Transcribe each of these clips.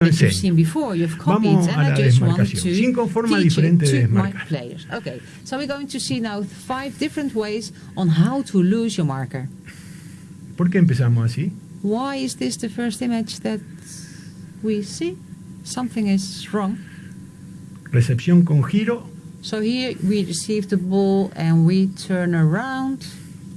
that you've seen before. You've copied, Vamos and I just want to Cinco formas teach diferentes de to my desmarcar. players. Okay, so we're going to see now five different ways on how to lose your marker. ¿Por qué empezamos así? Why is this the first image that we see? Something is wrong. Recepción con giro, So here we receive the ball and we turn around.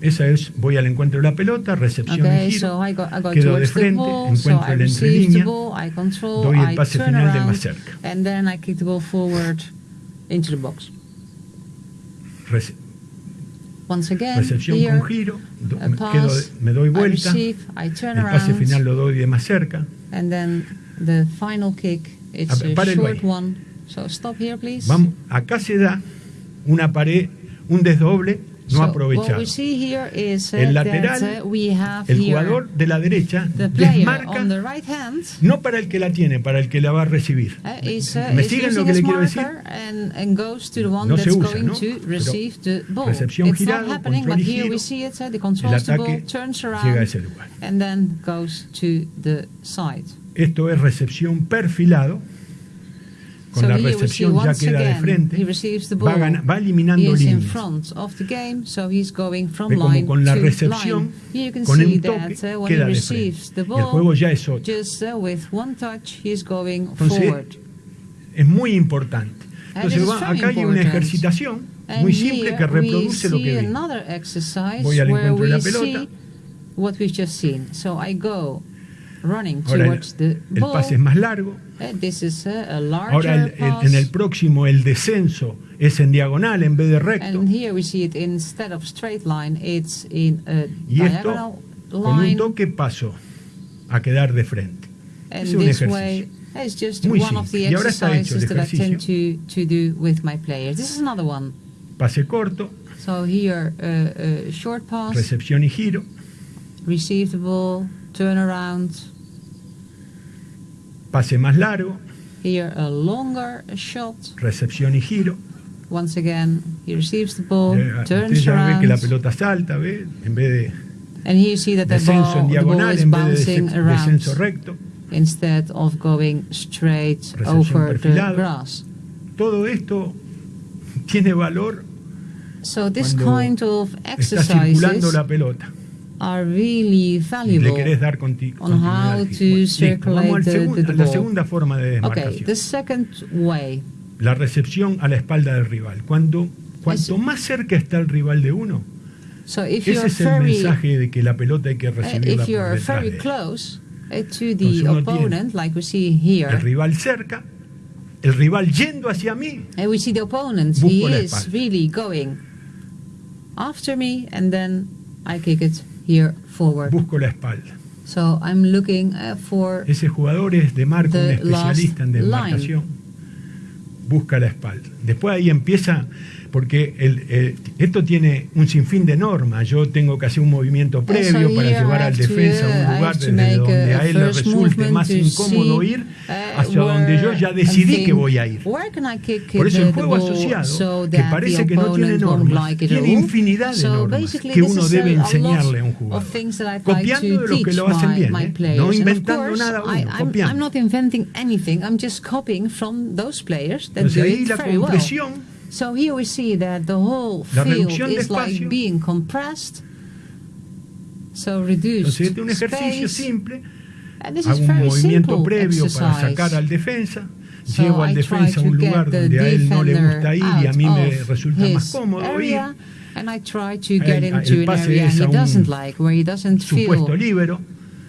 Esa es, voy al encuentro de la pelota, recepción Okay, y giro, so I go, I go quedo de frente, ball, encuentro el entrelínea, doy el pase final around, más cerca. and then I kick the ball forward into the box. Rece- Once again, recepción here, con giro, do- me, pass, quedo de- me doy I vuelta, receive, el pase final lo doy de más cerca. and then the final kick, it's A ver, a short one. So stop here, please. Vamos, acá se da una pared, un desdoble no aprovechado. El lateral, that we have El jugador de la derecha desmarca on the right hand no para el que la tiene, para el que la va a recibir. uh, uh, ¿Me siguen lo que le quiero decir? marker and, and goes to the one No se usa, going ¿no? to Pero receive the ball. recepción It's girado, not happening, control but y here giro, we see it. Uh, the El ataque turns llega a around, ese lugar. and then goes to the side. Esto es recepción perfilado. Con so la recepción ya queda de frente. Va, ball. gana- va eliminando líneas. game, so Ve como con la recepción, con un that toque, uh, when he queda de frente. Y el juego ball, ya es otro. just uh, touch, Entonces. Es muy importante. Entonces va- acá hay una ejercitación muy simple que reproduce lo que vi. Voy al encuentro de la pelota. what we've just seen. So I go running Ahora el, towards the el ball. pase es más largo. Uh, this is uh, a larger Ahora el- el- en el próximo el descenso es en diagonal en vez de recto. And here we see it instead of straight line, it's in a Y esto diagonal con un line. toque paso a quedar de frente. And Es un this ejercicio. way is just Muy one of the hecho el exercises that I tend to, to do with my players. This is another one. Pase corto, So here, uh, a short pass, recepción y giro. receive the ball, turn around. Pase más largo, Here, a longer shot. recepción y giro. Once again, he receives the ball, Eh, turns ya ve around. que la pelota salta, ¿ve? En vez de And here you see that the descenso en ball, the ball is vez de bouncing around recto. instead of going straight Recepción over the grass. Todo esto tiene valor So this kind of está circulando exercises la pelota. Are really le valuable. querés dar on how to circulate the- the- the a la ball. segunda forma de Okay, desmarcación. the second way. La recepción a la espalda del rival. Cuando, cuanto más cerca está el rival de uno, So if ese es el very, mensaje de que la pelota hay que uh, recibirla if por detrás very de close uh, to the opponent, like we see El here, rival cerca, el rival yendo hacia mí, and we see the opponent, he is really going after me, and then I kick it here forward. busco la espalda. So I'm looking uh, for Ese jugador es de marca, un The especialista en desmarcación. Busca la espalda. Después ahí empieza, porque el, el- esto tiene un sinfín de normas. Yo tengo que hacer un movimiento previo para llevar al defensa a un lugar desde donde a- él le resulte más incómodo ir uh, hacia donde yo ya where decidí que voy a ir. Por eso el juego asociado, so que parece que no tiene normas, tiene infinidad de normas que uno debe enseñarle a un jugador. Copiando de los que lo hacen bien, ¿eh? no inventando nada uno, I'm, copiando. I'm not inventing anything. I'm just copying from those players that Entonces ahí la compresión So here we see that the whole field is like being compressed. So reduced Entonces este es un ejercicio space. simple, And this hago is un very movimiento simple para exercise. sacar al defensa, So llevo al I defensa a to un lugar donde a él no le gusta ir y a mí me resulta más cómodo ir. area, And I try to get El- into el an area he doesn't like, where he doesn't feel libero,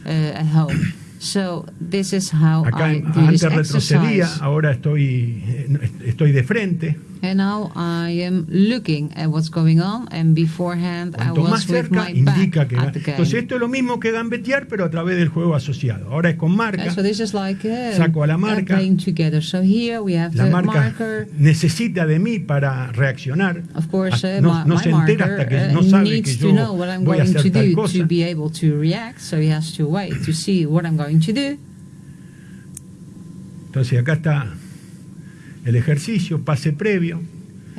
uh, at home. So this is how acá I do this retrocedía, exercise. ahora estoy, eh, estoy de frente. And now I am looking at what's going on, and beforehand I Cuanto más was with cerca my indica back que... at the game. Entonces esto es lo mismo que gambetear, pero a través del juego asociado. Ahora es con marca. So this is like uh, Saco a la marca. playing together. So here we have La the marca marker. necesita de mí para reaccionar. Of course, uh, no, my, no my se entera marker hasta que uh, no sabe que needs yo to know what I'm voy a going to hacer tal do cosa. to be able to react. So he has to wait to see what I'm going to do. Entonces acá está el ejercicio, pase previo,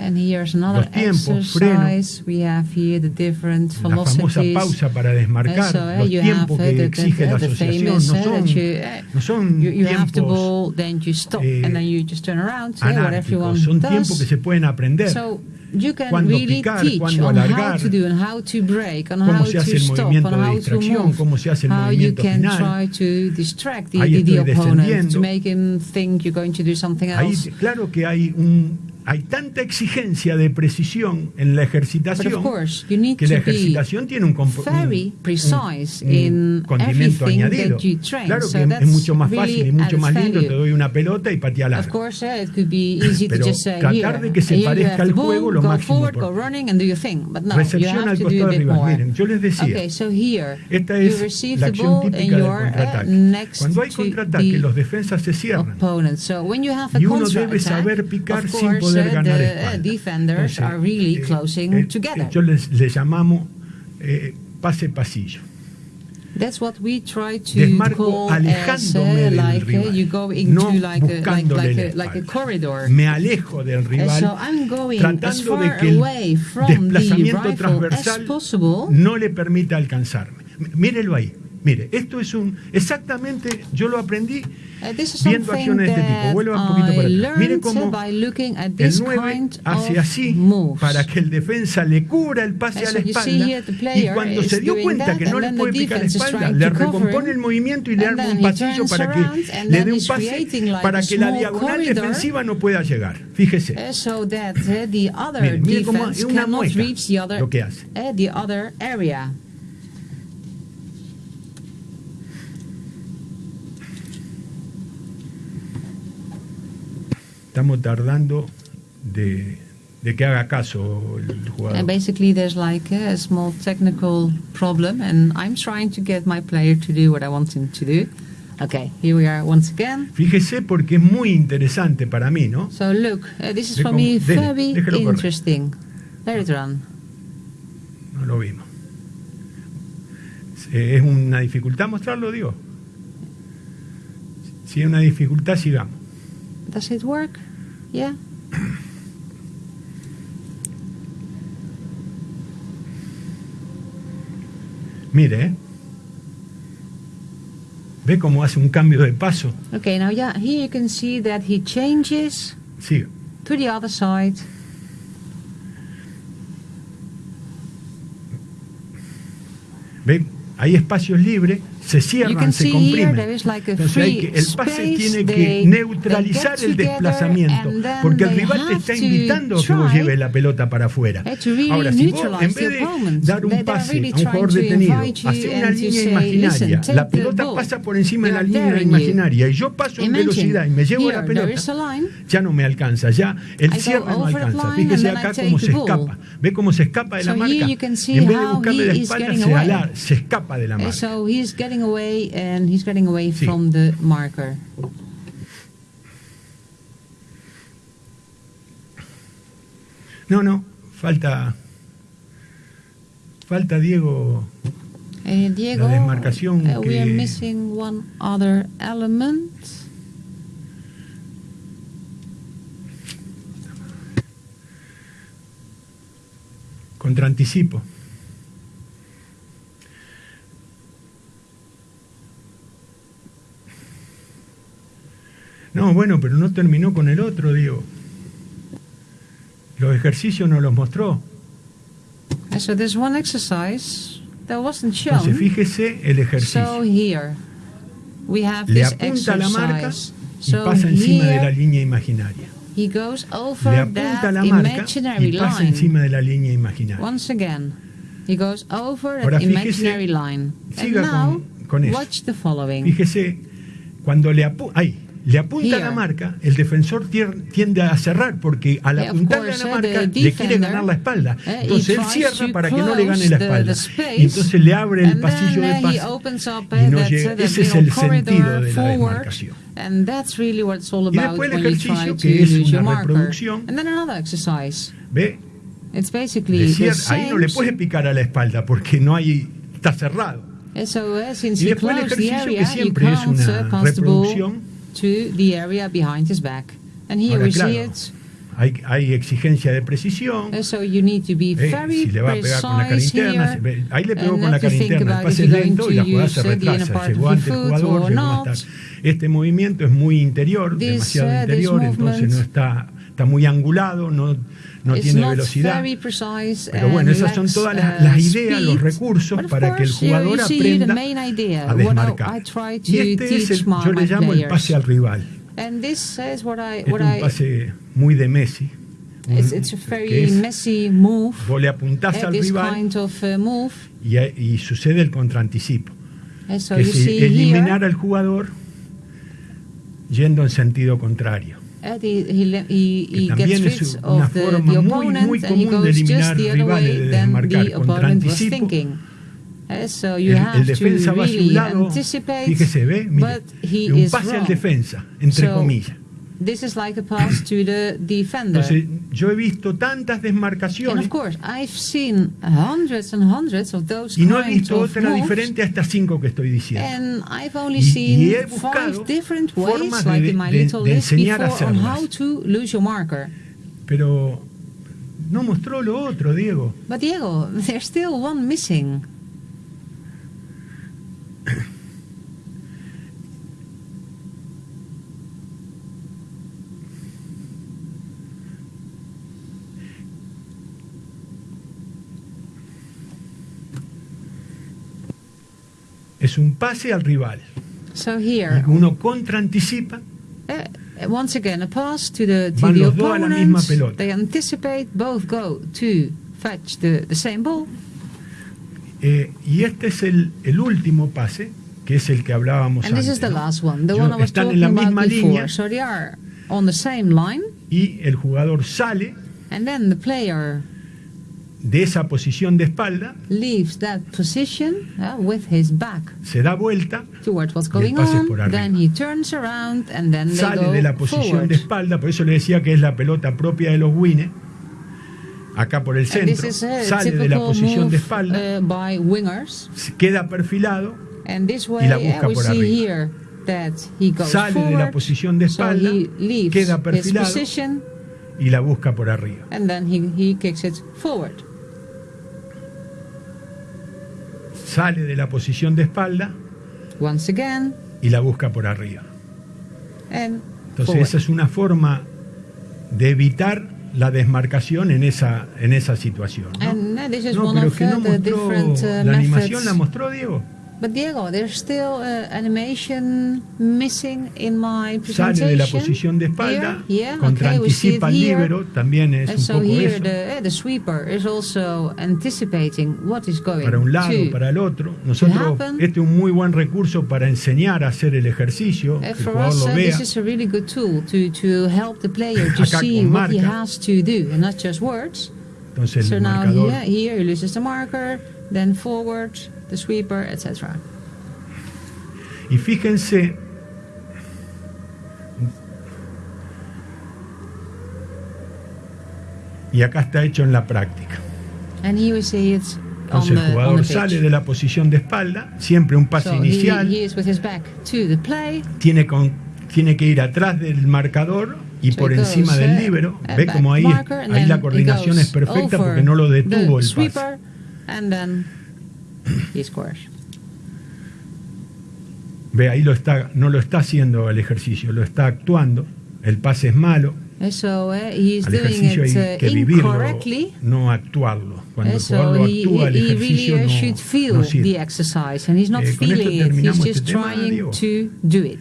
And here's another tiempos, exercise. We have here the different la famosa pausa para desmarcar, so, uh, los you tiempos have, uh, que the- exige the- la asociación famous, no son, you, uh, no son You, you have the tiempos ball, then you stop, eh, and then you just turn around. Yeah, what everyone anárquicos, son does. tiempos que se pueden aprender. So you can Cuándo really picar, teach cuándo on how alargar, to do and how to break, on how to stop, on how to distracción, move, cómo se hace el how you can final. try to distract the, Ahí the, opponent, to make him think you're going to do something Ahí, else. claro que hay un hay tanta exigencia de precisión en la ejercitación of course, you need que la ejercitación tiene un, un- precise un- condimento añadido. Claro So que es that's mucho más really fácil y mucho más lindo, te doy una pelota y patea course, to Pero say, tratar de que se parezca al juego lo máximo forward, no, Recepción al costado bit rival. Miren, yo les decía, Okay, so here, esta es la acción típica del uh, contraataque. Cuando hay contraataque, los defensas se cierran. So Y uno debe saber picar sin course, poder ganar the espalda. defenders Entonces, are really eh, closing eh, together. Yo les, les llamamos eh, pase pasillo. That's what we try to Desmarco call as alejándome uh, del like rival, you go into no like, a, like, like, a, like a corridor. Me alejo del rival, so I'm going as tratando de que el away from the desplazamiento as transversal no le permita alcanzarme. Mírelo ahí. Mire, esto es un exactamente, yo lo aprendí Uh, viendo acciones de este tipo. Vuelva un poquito para atrás. Mire cómo el this 9 kind hace así para que el defensa le cubra el pase a so la espalda y cuando se dio cuenta that, que no le puede the picar la espalda, le recompone el movimiento y le arma un pasillo para que le dé un pase para que la diagonal defensiva no pueda llegar. Fíjese. Uh, that uh, other Mire, mire cómo es una other, lo que hace. uh, the other area. Estamos tardando de, de que haga caso el jugador. And basically, there's like a small technical problem, and I'm trying to get my player to do what I want him to do. Okay, here we are once again. Fíjese porque es muy interesante para mí, ¿no? So look, uh, this is for me very déjelo correr. interesting. Let it run. No lo vimos. ¿Es una dificultad mostrarlo, digo? Si es una dificultad, sigamos. Does it work? Yeah. Mire, ¿eh? ¿Ve cómo hace un cambio de paso? Okay, now yeah, here you can see that he changes Siga. to the other side. ¿Ve? Hay espacios libres, se cierran, se comprimen. Entonces hay que, el pase tiene que neutralizar el desplazamiento, porque el rival te está invitando a que vos lleves la pelota para afuera. really Ahora, si vos en vez de dar un pase a un jugador detenido, hacer una línea imaginaria, "Listen, la pelota pasa por encima de la línea imaginaria y yo paso en velocidad y me llevo la pelota, ya no me alcanza, ya el cierre no alcanza. Fíjese acá cómo se escapa. ¿Ve cómo se escapa de la marca? Y en vez de buscarle la espalda, se, alar- se escapa de la marca. Getting away and he's getting away Sí. from the marker. No, no, falta. Falta Diego. Uh, Diego, desmarcación uh, we are que- missing one other element. contra anticipo. No, bueno, pero no terminó con el otro, Diego. Los ejercicios no los mostró. So there's one exercise that wasn't Entonces, shown. fíjese el So ejercicio. here we have Le this apunta la marca y So pasa encima de la línea imaginaria. he goes Le over apunta a that la marca y pasa line. encima de la línea imaginaria. Once again, he goes over Ahora that fíjese, imaginary line. And siga now, con- con eso. watch the following. Fíjese, cuando le, apu- ay, le apunta a la Here. marca, el defensor tiende a cerrar porque al apuntarle a la eh, marca le quiere ganar la espalda. eh, Entonces él cierra para que no le gane la espalda. Y entonces le abre el pasillo de uh, pase. y no llega. Ese es el sentido de la forward, desmarcación. And that's really what it's all Y about después el ejercicio, que es una reproducción. And then another exercise. ¿Ve? It's basically ahí no le same. puede picar a la espalda porque no hay, está cerrado. Y después el ejercicio que area, you siempre es una reproducción. To the area behind his back. And here Ahora, we claro, see it. hay, hay exigencia de precisión. Uh, so you need to be Eh, si le va a pegar con la cara interna, here. ahí le pegó con la cara interna, el pase es lento to y la jugada se retrasa, llegó your ante el jugador, or llegó más not. tarde. Este movimiento es muy interior, This, demasiado uh, interior, entonces no está, está muy angulado, no, no tiene velocidad. Pero bueno, esas son todas las, uh, las ideas, los recursos para que el jugador aprenda a desmarcar. Y este es el, yo le llamo el pase al rival. Es un pase muy de Messi. un- it's, it's a very es, messy move. vos le apuntás al rival kind of uh, move. y, y sucede el contraanticipo. So que es eliminar here, al jugador yendo en sentido contrario. The, he, he, Que he también gets es rid una of the, forma the muy, opponent muy and he goes just the other way than desmarcar the con opponent was anticipo. thinking. Uh, so you El, have el defensa to va hacia un really lado, anticipate, fíjese, ve, mire, but he es un is pase al wrong. defensa, entre So, comillas. This is like a pass to the defender. Entonces, yo he visto tantas and desmarcaciones of course, I've seen hundreds and hundreds of those y no he visto otra moves, diferente a estas cinco que estoy diciendo. And I've only seen y he five buscado different ways, like de- in my de- little de list a before, on how to lose your marker. Pero no mostró lo otro, Diego. But Diego, there's still one missing. Es un pase al rival. So here, uno contraanticipa uh, once again, a pass to the to Van the los dos a la misma pelota. They anticipate, both go to fetch the, the same ball. eh, y este es el, el último pase, que es el que hablábamos And this antes. is the ¿no? last one, the Yo- one I was están talking en la about misma before. línea So they are on the same line, y el jugador sale and then the player de esa posición de espalda, leaves that position uh, with his back se da vuelta, towards what's Y el going pase es on. por. Then he turns around and then they sale go de la posición forward. de espalda, por eso le decía que es la pelota propia de los Wines, acá por el centro, sale de la posición move de espalda, uh, by wingers. queda perfilado, And this way la uh, busca por arriba. here that he goes sale de la posición de espalda, queda perfilado position y la busca por arriba. and then he, he kicks it forward. Sale de la posición de espalda Once again y la busca por arriba. and Entonces forward. esa es una forma de evitar la desmarcación en esa, en esa situación. ¿no? And uh, No, one pero of que no uh, the mostró, different uh, la animación methods. la mostró Diego. But Diego, there's still uh, animation missing in my Sale presentation. de la posición de espalda, yeah, contra okay, anticipa here. líbero, también es And un so poco here eso. the, uh, the sweeper is also anticipating what is going Para un lado, to para el otro. Nosotros, este es un muy buen recurso para enseñar a hacer el ejercicio, Uh, que el jugador us, lo uh, vea. this is a really good tool to, to help the player to Acá see what he has to do and not just words. Entonces so el now marcador here, here he loses the marker, then forward, the sweeper, etc. Y fíjense, y acá está hecho en la práctica. And here we see it on Entonces el on jugador the sale de la posición de espalda, siempre un pase So inicial, he is with his back to the play. tiene, con- tiene que ir atrás del marcador y So por encima goes, del uh, líbero. uh, Ve como ahí, marker, ahí la coordinación es perfecta porque no lo the detuvo el pase. He scores. Ve, ahí lo está, no lo está haciendo el ejercicio, lo está actuando. El pase es malo. And so uh, he is Al doing ejercicio it hay uh, que vivirlo, incorrectly. no actuarlo. Cuando And el jugador he, actúa, el he ejercicio really uh, no, should feel no sirve. the exercise, and he's not Eh, feeling it. He's just este trying to do it.